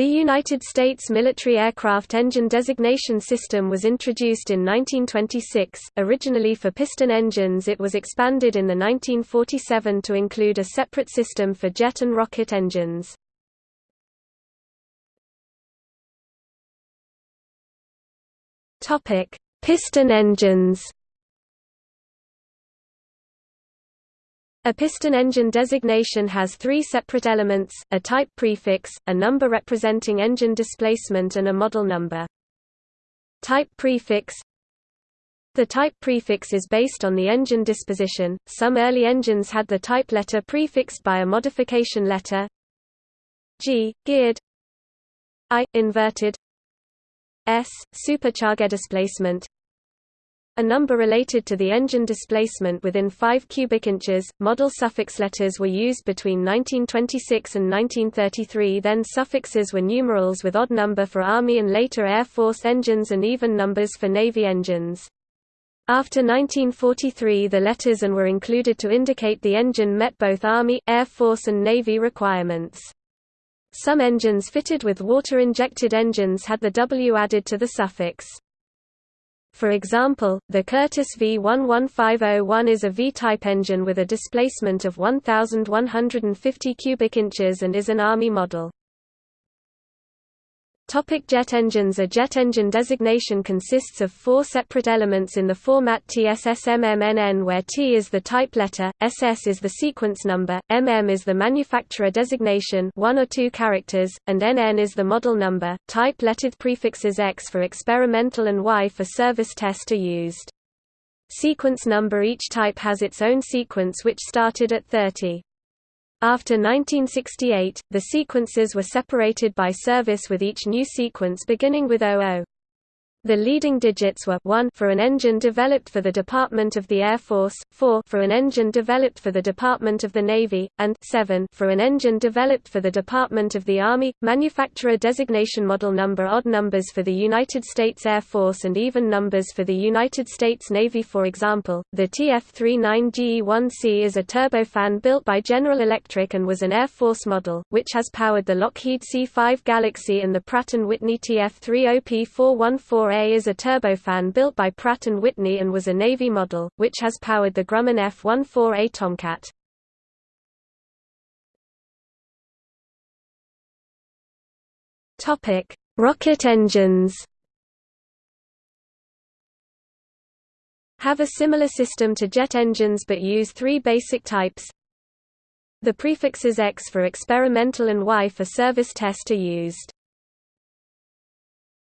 The United States Military Aircraft Engine Designation System was introduced in 1926. Originally for piston engines, it was expanded in the 1947 to include a separate system for jet and rocket engines. Topic: Piston engines. A piston engine designation has three separate elements, a type prefix, a number representing engine displacement and a model number. Type prefix. The type prefix is based on the engine disposition, some early engines had the type letter prefixed by a modification letter. G, geared. I, inverted. S, supercharger displacement a number related to the engine displacement within 5 cubic inches. Model suffix letters were used between 1926 and 1933, then suffixes were numerals with odd number for Army and later Air Force engines and even numbers for Navy engines. After 1943 the letters and were included to indicate the engine met both Army, Air Force and Navy requirements. Some engines fitted with water-injected engines had the W added to the suffix. For example, the Curtiss V11501 is a V-type engine with a displacement of 1,150 cubic inches and is an Army model. Topic jet engines A jet engine designation consists of four separate elements in the format TSSMMNN where T is the type letter, SS is the sequence number, MM is the manufacturer designation one or two characters, and NN is the model number. Type lettered prefixes X for experimental and Y for service test are used. Sequence number Each type has its own sequence which started at 30. After 1968, the sequences were separated by service with each new sequence beginning with 00. The leading digits were 1 for an engine developed for the Department of the Air Force, 4 for an engine developed for the Department of the Navy, and 7 for an engine developed for the Department of the Army. Manufacturer designation model number odd numbers for the United States Air Force and even numbers for the United States Navy for example, the TF-39GE-1C is a turbofan built by General Electric and was an Air Force model, which has powered the Lockheed C-5 Galaxy and the Pratt & Whitney TF-30P414 4A is a turbofan built by Pratt & Whitney and was a Navy model, which has powered the Grumman F-14A Tomcat. Rocket engines. Have a similar system to jet engines but use three basic types. The prefixes X for experimental and Y for service test are used.